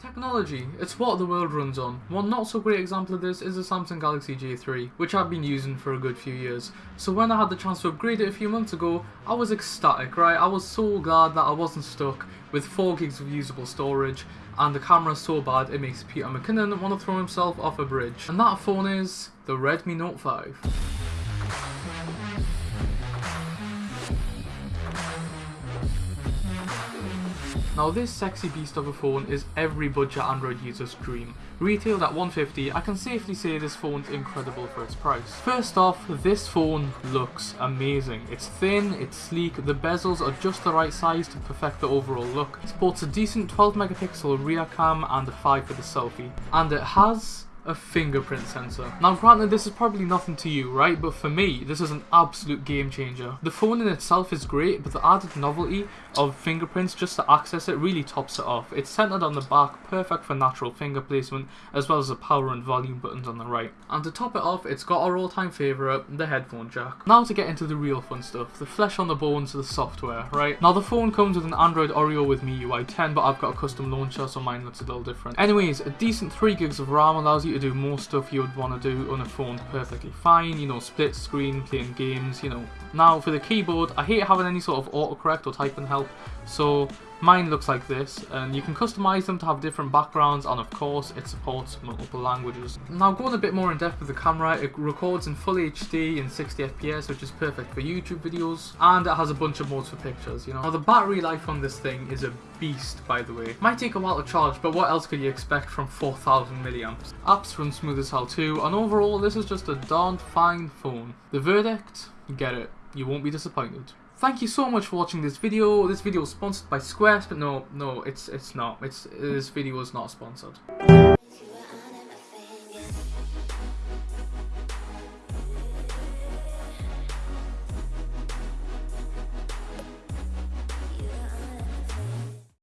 Technology, it's what the world runs on. One not so great example of this is the Samsung Galaxy J3, which I've been using for a good few years. So when I had the chance to upgrade it a few months ago, I was ecstatic, right? I was so glad that I wasn't stuck with 4 gigs of usable storage and the camera's so bad it makes Peter McKinnon want to throw himself off a bridge. And that phone is the Redmi Note 5. Now this sexy beast of a phone is every budget Android user's dream. Retailed at 150, I can safely say this phone's incredible for its price. First off, this phone looks amazing. It's thin, it's sleek, the bezels are just the right size to perfect the overall look. It sports a decent 12 megapixel rear cam and a 5 for the selfie. And it has a fingerprint sensor. Now granted this is probably nothing to you, right? But for me, this is an absolute game changer. The phone in itself is great, but the added novelty of fingerprints just to access it really tops it off. It's centered on the back, perfect for natural finger placement, as well as the power and volume buttons on the right. And to top it off, it's got our all-time favourite, the headphone jack. Now to get into the real fun stuff, the flesh on the bones, of the software, right? Now the phone comes with an Android Oreo with MIUI 10, but I've got a custom launcher, so mine looks a little different. Anyways, a decent 3 gigs of RAM allows you to do more stuff you would want to do on a phone perfectly fine, you know, split screen, playing games, you know. Now for the keyboard, I hate having any sort of autocorrect or typing help, so Mine looks like this, and you can customize them to have different backgrounds, and of course, it supports multiple languages. Now, going a bit more in depth with the camera, it records in full HD in 60 FPS, which is perfect for YouTube videos, and it has a bunch of modes for pictures, you know. Now, the battery life on this thing is a beast, by the way. Might take a while to charge, but what else could you expect from 4000 milliamps? Apps run smooth as hell too, and overall, this is just a darn fine phone. The verdict? Get it. You won't be disappointed. Thank you so much for watching this video. This video is sponsored by Squares, but no, no, it's it's not. It's this video is not sponsored.